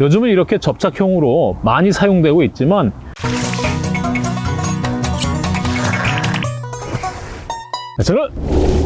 요즘은 이렇게 접착형으로 많이 사용되고 있지만 저는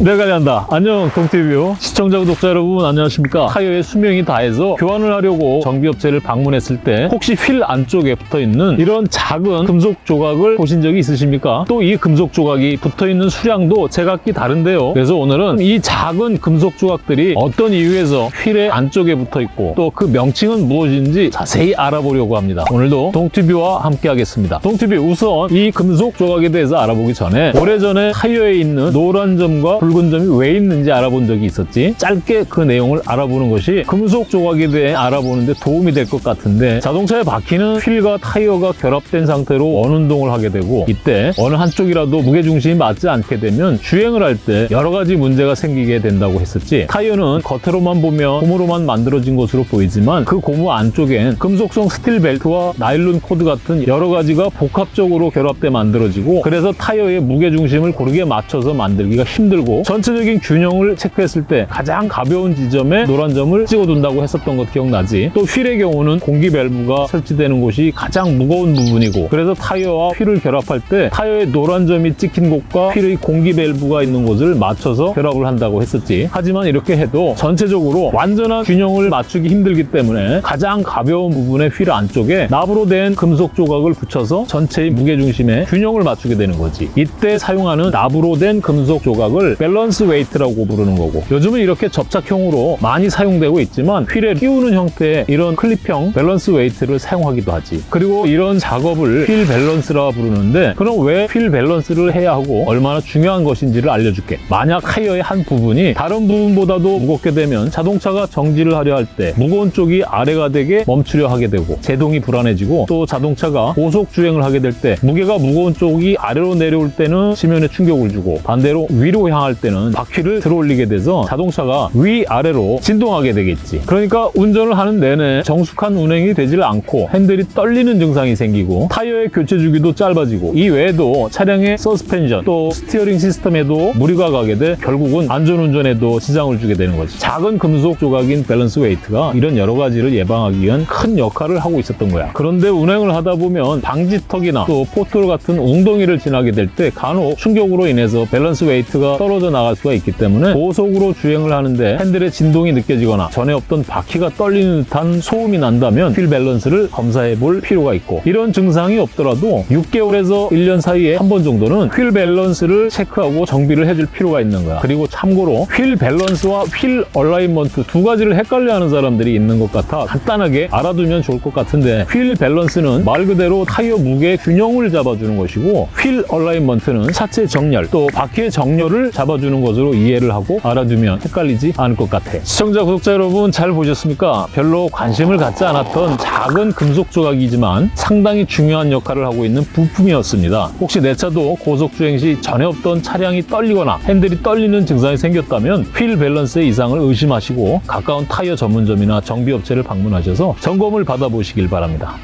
내가 관리한다. 안녕 동티뷰 시청자 구독자 여러분 안녕하십니까 타이어의 수명이 다해서 교환을 하려고 정비업체를 방문했을 때 혹시 휠 안쪽에 붙어있는 이런 작은 금속 조각을 보신 적이 있으십니까? 또 이 금속 조각이 붙어있는 수량도 제각기 다른데요. 그래서 오늘은 이 작은 금속 조각들이 어떤 이유에서 휠의 안쪽에 붙어있고 또 그 명칭은 무엇인지 자세히 알아보려고 합니다. 오늘도 동티뷰와 함께 하겠습니다. 동티뷰 우선 이 금속 조각에 대해서 알아보기 전에 오래전에 타이어에 있는 노란 점과 붉은 점이 왜 있는지 알아본 적이 있었지 짧게 그 내용을 알아보는 것이 금속 조각에 대해 알아보는 데 도움이 될 것 같은데 자동차의 바퀴는 휠과 타이어가 결합된 상태로 원운동을 하게 되고 이때 어느 한쪽이라도 무게중심이 맞지 않게 되면 주행을 할 때 여러 가지 문제가 생기게 된다고 했었지. 타이어는 겉으로만 보면 고무로만 만들어진 것으로 보이지만 그 고무 안쪽엔 금속성 스틸 벨트와 나일론 코드 같은 여러 가지가 복합적으로 결합돼 만들어지고 그래서 타이어의 무게중심을 고르게 맞춰서 만들기가 힘들고 전체적인 균형을 체크했을 때 가장 가벼운 지점에 노란 점을 찍어둔다고 했었던 것 기억나지? 또 휠의 경우는 공기 밸브가 설치되는 곳이 가장 무거운 부분이고 그래서 타이어와 휠을 결합할 때 타이어의 노란 점이 찍힌 곳과 휠의 공기 밸브가 있는 곳을 맞춰서 결합을 한다고 했었지 하지만 이렇게 해도 전체적으로 완전한 균형을 맞추기 힘들기 때문에 가장 가벼운 부분의 휠 안쪽에 납으로 된 금속 조각을 붙여서 전체의 무게중심에 균형을 맞추게 되는 거지 이때 사용하는 납으로 된 금속 조각을 balance weight라고 부르는 거고 요즘은 이렇게 접착형으로 많이 사용되고 있지만 휠에 끼우는 형태의 이런 클립형 balance weight를 사용하기도 하지. 그리고 이런 작업을 wheel balance라 부르는데 그럼 왜 wheel balance를 해야 하고 얼마나 중요한 것인지를 알려줄게. 만약 타이어의 한 부분이 다른 부분보다도 무겁게 되면 자동차가 정지를 하려 할 때 무거운 쪽이 아래가 되게 멈추려 하게 되고 제동이 불안해지고 또 자동차가 고속 주행을 하게 될 때 무게가 무거운 쪽이 아래로 내려올 때는 지면에 충격을 주고 반대로 위로 향할 때는 바퀴를 들어 올리게 돼서 자동차 가 위아래로 진동하게 되겠지. 그러니까 운전을 하는 내내 정숙한 운행이 되질 않고 핸들이 떨리는 증상이 생기고 타이어의 교체 주기도 짧아지고 이 외에도 차량의 서스펜션 또 steering 시스템에도 무리가 가게 돼 결국은 안전운전에도 지장을 주게 되는 거지. 작은 금속 조각인 balance weight가 이런 여러 가지를 예방하기 위한 큰 역할을 하고 있었던 거야. 그런데 운행을 하다 보면 방지턱이나 또 포트홀 같은 웅덩이를 지나게 될 때 간혹 충격으로 인해서 balance weight가 떨어져 나갈 수가 있기 때문에 고속으로 주행 을 하는데 핸들의 진동이 느껴지거나 전에 없던 바퀴가 떨리는 듯한 소음이 난다면 wheel balance를 검사해 볼 필요가 있고 이런 증상이 없더라도 6개월에서 1년 사이에 한 번 정도는 wheel balance를 체크하고 정비를 해줄 필요가 있는 거야. 그리고 참고로 wheel balance와 wheel alignment 두 가지를 헷갈려하는 사람들이 있는 것 같아 간단하게 알아두면 좋을 것 같은데 wheel balance는 말 그대로 타이어 무게 균형을 잡아주는 것이고 wheel alignment는 차체 정렬 또 바퀴의 정렬을 잡아주는 것으로 이해를 하고 알아두면 헷갈리지 않을 것 같아. 시청자 구독자 여러분 잘 보셨습니까? 별로 관심을 갖지 않았던 작은 금속 조각이지만 상당히 중요한 역할을 하고 있는 부품이었습니다. 혹시 내 차도 고속 주행 시 전에 없던 차량이 떨리거나 핸들이 떨리는 증상이 생겼다면 휠 밸런스의 이상을 의심하시고 가까운 타이어 전문점이나 정비업체를 방문하셔서 점검을 받아보시길 바랍니다.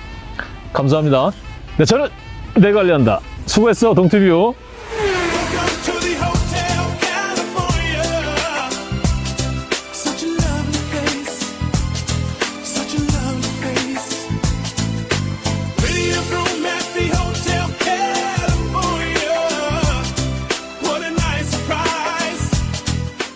감사합니다. 네, 저는 내 관리한다. 수고했어 동티뷰